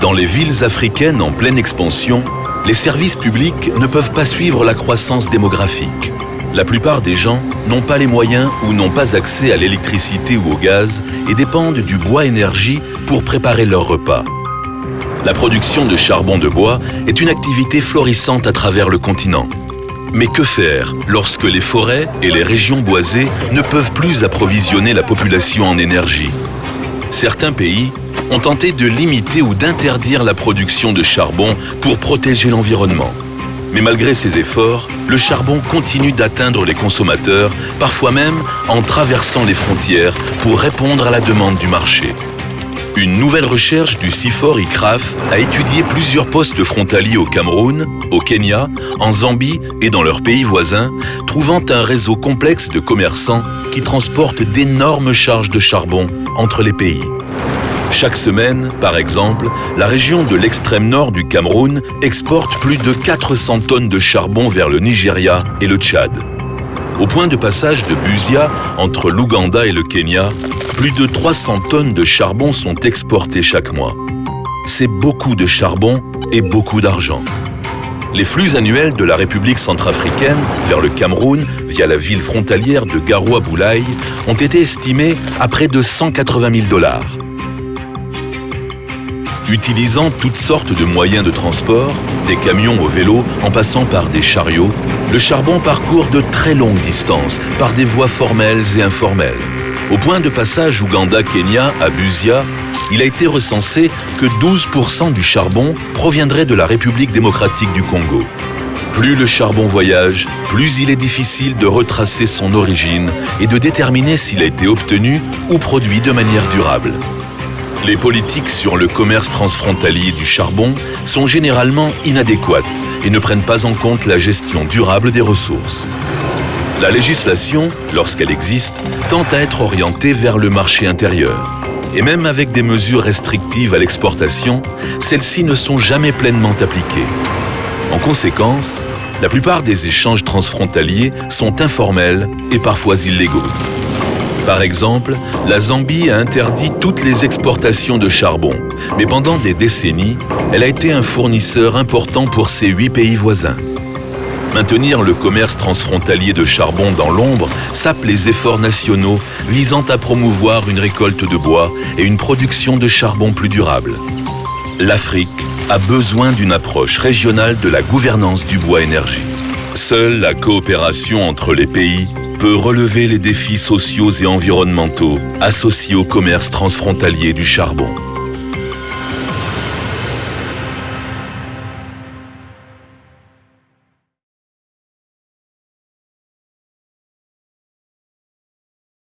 Dans les villes africaines en pleine expansion, les services publics ne peuvent pas suivre la croissance démographique. La plupart des gens n'ont pas les moyens ou n'ont pas accès à l'électricité ou au gaz et dépendent du bois énergie pour préparer leurs repas. La production de charbon de bois est une activité florissante à travers le continent. Mais que faire lorsque les forêts et les régions boisées ne peuvent plus approvisionner la population en énergie? Certains pays ont tenté de limiter ou d'interdire la production de charbon pour protéger l'environnement. Mais malgré ces efforts, le charbon continue d'atteindre les consommateurs, parfois même en traversant les frontières pour répondre à la demande du marché. Une nouvelle recherche du CIFOR ICRAF a étudié plusieurs postes frontaliers au Cameroun, au Kenya, en Zambie et dans leurs pays voisins, trouvant un réseau complexe de commerçants qui transportent d'énormes charges de charbon entre les pays. Chaque semaine, par exemple, la région de l'extrême nord du Cameroun exporte plus de 400 tonnes de charbon vers le Nigeria et le Tchad. Au point de passage de Busia, entre l'Ouganda et le Kenya, plus de 300 tonnes de charbon sont exportées chaque mois. C'est beaucoup de charbon et beaucoup d'argent. Les flux annuels de la République centrafricaine vers le Cameroun via la ville frontalière de Garoua-Boulaye ont été estimés à près de 180 000 dollars. Utilisant toutes sortes de moyens de transport, des camions au vélo en passant par des chariots, le charbon parcourt de très longues distances par des voies formelles et informelles. Au point de passage Ouganda-Kenya à Busia, il a été recensé que 12% du charbon proviendrait de la République démocratique du Congo. Plus le charbon voyage, plus il est difficile de retracer son origine et de déterminer s'il a été obtenu ou produit de manière durable. Les politiques sur le commerce transfrontalier du charbon sont généralement inadéquates et ne prennent pas en compte la gestion durable des ressources. La législation, lorsqu'elle existe, tend à être orientée vers le marché intérieur. Et même avec des mesures restrictives à l'exportation, celles-ci ne sont jamais pleinement appliquées. En conséquence, la plupart des échanges transfrontaliers sont informels et parfois illégaux. Par exemple, la Zambie a interdit toutes les exportations de charbon, mais pendant des décennies, elle a été un fournisseur important pour ses huit pays voisins. Maintenir le commerce transfrontalier de charbon dans l'ombre sape les efforts nationaux visant à promouvoir une récolte de bois et une production de charbon plus durable. L'Afrique a besoin d'une approche régionale de la gouvernance du bois énergie. Seule la coopération entre les pays peut relever les défis sociaux et environnementaux associés au commerce transfrontalier du charbon.